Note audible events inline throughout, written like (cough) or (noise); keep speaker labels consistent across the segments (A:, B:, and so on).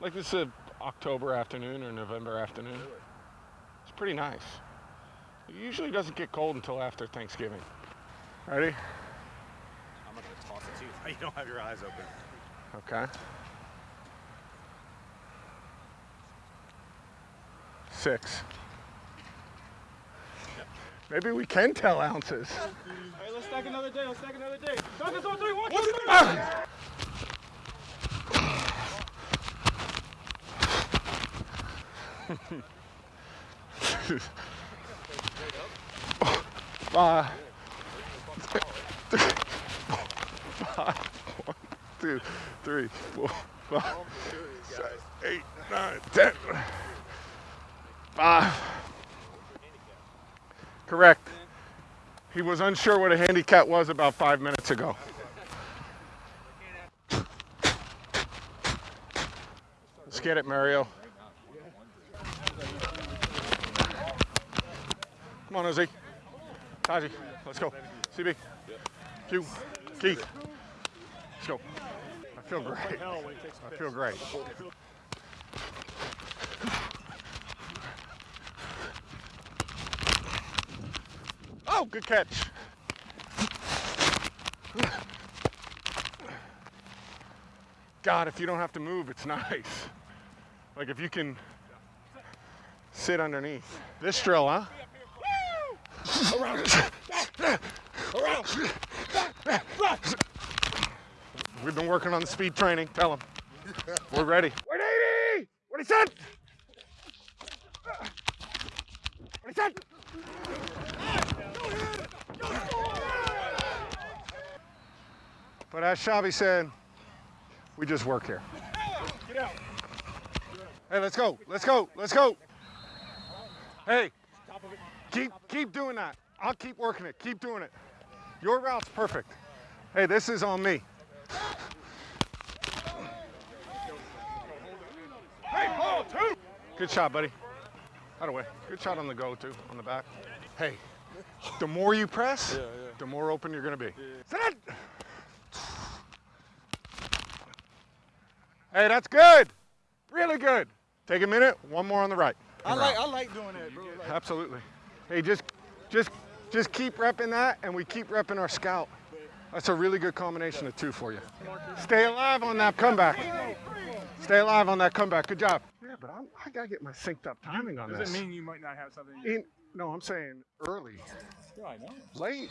A: Like this is a October afternoon or November afternoon. It's pretty nice. It usually doesn't get cold until after Thanksgiving. Ready?
B: I'm gonna toss it to you. (laughs) You don't have your eyes open.
A: Okay. Six. Maybe we can tell ounces.
C: Hey, let's stack another day. Let's stack another day. Stack this on three. One, two, three.
A: Five. Five. One, two, three, four, five, six, eight, nine, ten. Five. Correct. He was unsure what a handicap was about five minutes ago. Let's get it, Mario. Come on, Ozzy. Taji, let's go. CB. Q. Keith. Let's go. I feel great. I feel great. Oh, good catch. God, if you don't have to move, it's (laughs) nice. Like if you can sit underneath. This drill, huh? We've been working on the speed training. Tell him. We're ready. 180! What he said? What he said? But as Shabby said, we just work here. Hey, let's go. Let's go. Let's go. Hey, keep keep doing that. I'll keep working it. Keep doing it. Your route's perfect. Hey, this is on me. Hey, Paul, two. Good shot, buddy. Out of way. Good shot on the go, too, on the back. Hey, the more you press, the more open you're going to be. Set. Hey, that's good. Really good. Take a minute. One more on the right.
C: I like, I like doing that, bro. Like,
A: Absolutely. Hey, just, just, just keep repping that, and we keep repping our scout. That's a really good combination of two for you. Stay alive on that comeback. Stay alive on that comeback. Good job. Yeah, but I'm, I gotta get my synced up timing on
C: does
A: this.
C: Does it mean you might not have something?
A: In, no, I'm saying early.
C: Yeah, I know.
A: Late,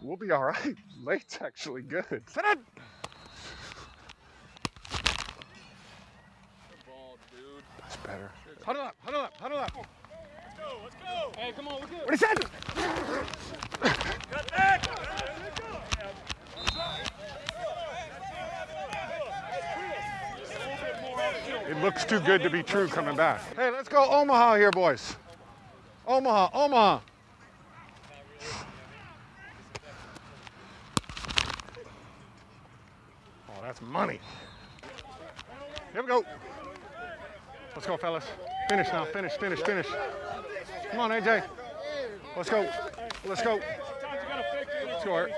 A: we'll be all right. (laughs) Late's actually good. Set it. That's better. Huddle up, huddle up, huddle up.
C: Hey, come on, we're good.
A: What he said? It looks too good to be true coming back. Hey, let's go Omaha here, boys. Omaha, Omaha. Oh, that's money. Here we go. Let's go, fellas. Finish now, finish, finish, finish. Come on, AJ. Let's go. Let's go. Let's go, Art.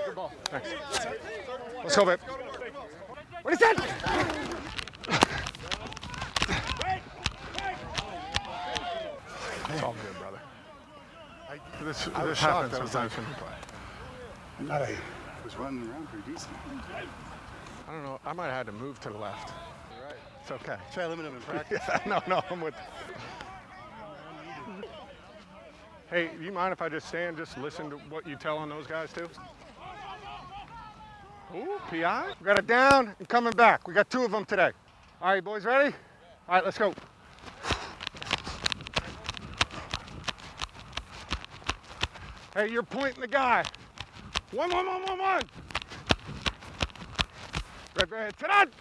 A: Thanks. Let's go, babe. What is that? It's all good, brother. This,
D: I was
A: this happens sometimes when you play.
D: I thought I was running around pretty decent.
A: I don't know. I might have had to move to the left. right It's okay.
D: Try to limit him in (laughs) practice.
A: Yeah, no, no, I'm with. Hey, do you mind if I just stand, just listen to what you tell on those guys too? Ooh, PI. We got it down and coming back. We got two of them today. All right, boys, ready? All right, let's go. Hey, you're pointing the guy. One, one, one, one, one. Red, red, sit on.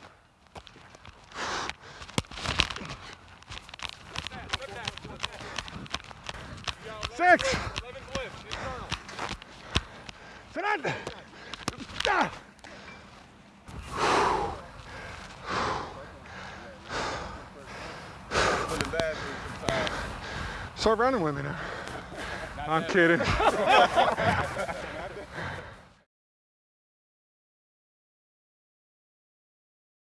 A: Six. On. Ah. Start running with me now. I'm kidding. (laughs)